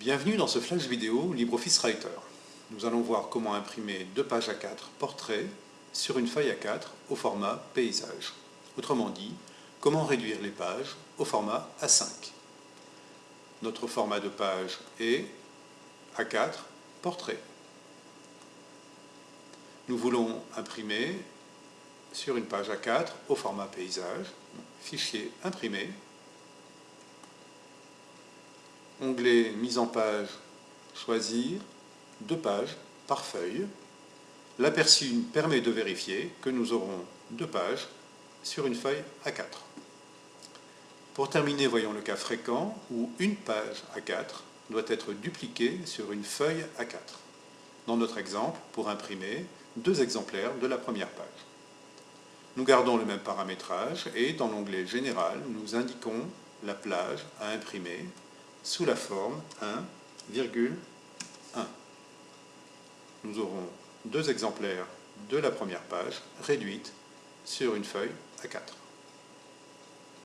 Bienvenue dans ce flash vidéo LibreOffice Writer. Nous allons voir comment imprimer deux pages A4 portrait sur une feuille A4 au format paysage. Autrement dit, comment réduire les pages au format A5. Notre format de page est A4 portrait. Nous voulons imprimer sur une page A4 au format paysage, fichier imprimé, onglet mise en page, choisir deux pages par feuille. L'aperçu permet de vérifier que nous aurons deux pages sur une feuille A4. Pour terminer, voyons le cas fréquent où une page A4 doit être dupliquée sur une feuille A4. Dans notre exemple, pour imprimer deux exemplaires de la première page. Nous gardons le même paramétrage et dans l'onglet Général, nous indiquons la plage à imprimer sous la forme 1,1. Nous aurons deux exemplaires de la première page réduite sur une feuille A4.